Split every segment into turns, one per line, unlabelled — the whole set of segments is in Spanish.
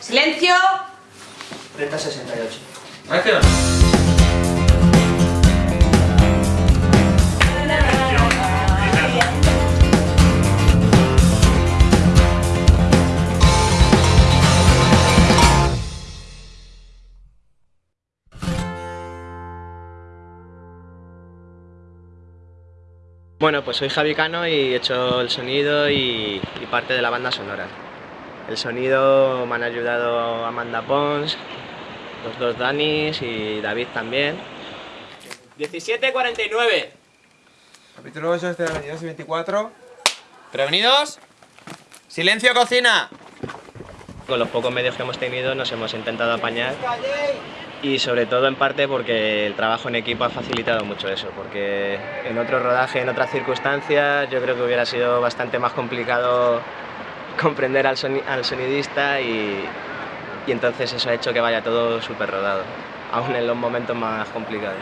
¡Silencio!
3068.
Acción.
Bueno, pues soy Javi Cano y he hecho el sonido y, y parte de la banda sonora. El sonido me han ayudado Amanda Pons, los dos Danis y David también. 17.49.
Capítulo 8 de la 22 y 24. ¿Prevenidos? ¡Silencio, cocina!
Con los pocos medios que hemos tenido nos hemos intentado apañar y sobre todo en parte porque el trabajo en equipo ha facilitado mucho eso, porque en otro rodaje, en otras circunstancias, yo creo que hubiera sido bastante más complicado comprender al, soni- al sonidista y, y entonces eso ha hecho que vaya todo súper rodado, aún en los momentos más complicados.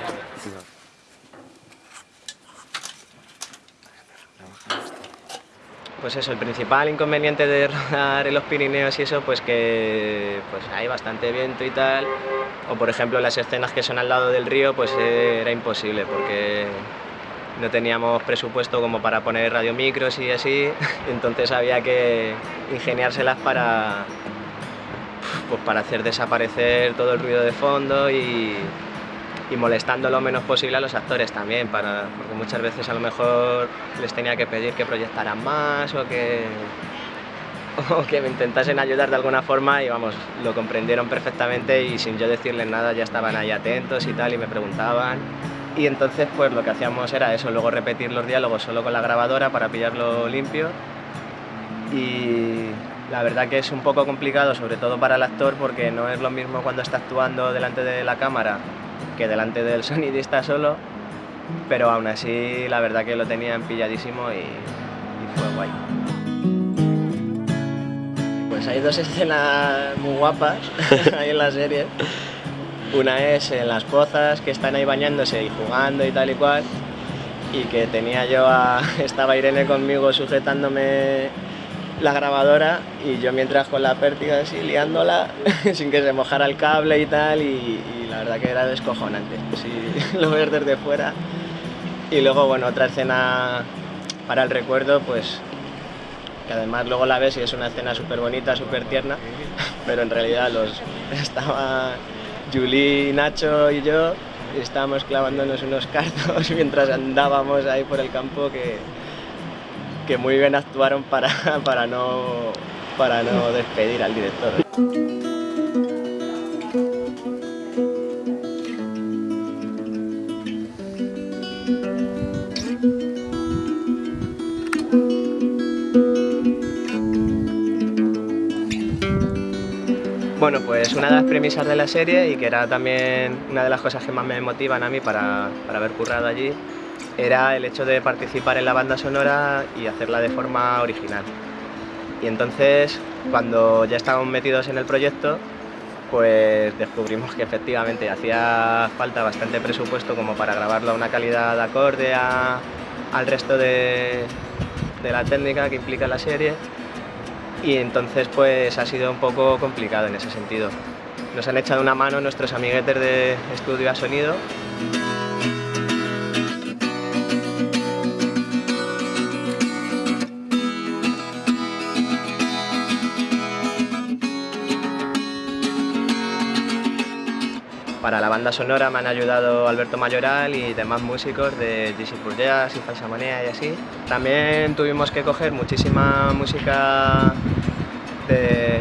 Pues eso, el principal inconveniente de rodar en los Pirineos y eso, pues que pues hay bastante viento y tal. O por ejemplo las escenas que son al lado del río, pues era imposible porque no teníamos presupuesto como para poner radiomicros y así, entonces había que ingeniárselas para, pues para hacer desaparecer todo el ruido de fondo y, molestando lo menos posible a los actores también, para, porque muchas veces a lo mejor les tenía que pedir que proyectaran más o que, o que me intentasen ayudar de alguna forma y vamos, lo comprendieron perfectamente y sin yo decirles nada ya estaban ahí atentos y tal y me preguntaban. Y entonces pues lo que hacíamos era eso, luego repetir los diálogos solo con la grabadora para pillarlo limpio y la verdad que es un poco complicado, sobre todo para el actor, porque no es lo mismo cuando está actuando delante de la cámara que delante del sonidista solo, pero aún así la verdad que lo tenían pilladísimo y, y fue guay. Pues hay dos escenas muy guapas ahí en la serie. Una es en las pozas, que están ahí bañándose y jugando y tal y cual, y que tenía yo a... estaba Irene conmigo sujetándome la grabadora y yo mientras con la pértiga así liándola sin que se mojara el cable y tal y, la verdad que era descojonante si lo ves desde fuera. Y luego bueno otra escena para el recuerdo pues que además luego la ves y es una escena súper bonita, súper tierna pero en realidad los estaba Julie, Nacho y yo estábamos clavándonos unos cartos mientras andábamos ahí por el campo que que muy bien actuaron para, para, no, para no despedir al director. Bueno, pues una de las premisas de la serie y que era también una de las cosas que más me motivan a mí para, para haber currado allí era el hecho de participar en la banda sonora y hacerla de forma original. Y entonces, cuando ya estábamos metidos en el proyecto, pues descubrimos que efectivamente hacía falta bastante presupuesto como para grabarlo a una calidad acorde a, al resto de, de la técnica que implica la serie y entonces pues ha sido un poco complicado en ese sentido. Nos han echado una mano nuestros amiguetes de estudio a sonido Para la banda sonora me han ayudado Alberto Mayoral y demás músicos de GC Pur Jazz y Falsa Manía y así. También tuvimos que coger muchísima música de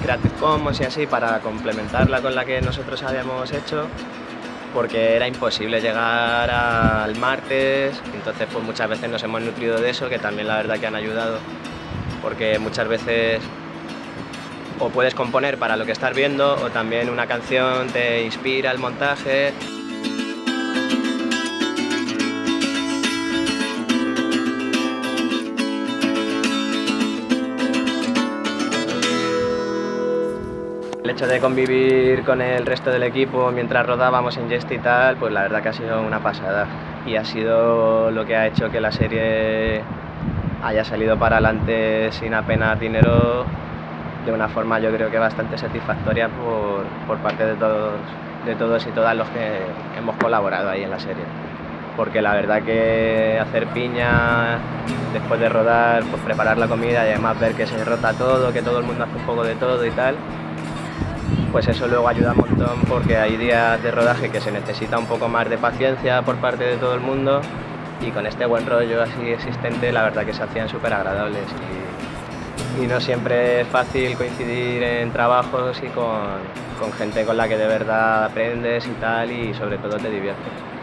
Creative Commons y así para complementarla con la que nosotros habíamos hecho porque era imposible llegar al martes, entonces pues muchas veces nos hemos nutrido de eso, que también la verdad que han ayudado, porque muchas veces o puedes componer para lo que estás viendo o también una canción te inspira el montaje. El hecho de convivir con el resto del equipo mientras rodábamos en Jest y tal, pues la verdad que ha sido una pasada y ha sido lo que ha hecho que la serie haya salido para adelante sin apenas dinero de una forma yo creo que bastante satisfactoria por, por parte de todos, de todos y todas los que hemos colaborado ahí en la serie. Porque la verdad que hacer piña después de rodar, pues preparar la comida y además ver que se rota todo, que todo el mundo hace un poco de todo y tal, pues eso luego ayuda un montón porque hay días de rodaje que se necesita un poco más de paciencia por parte de todo el mundo y con este buen rollo así existente la verdad que se hacían súper agradables y, no siempre es fácil coincidir en trabajos y con, con gente con la que de verdad aprendes y tal y sobre todo te diviertes.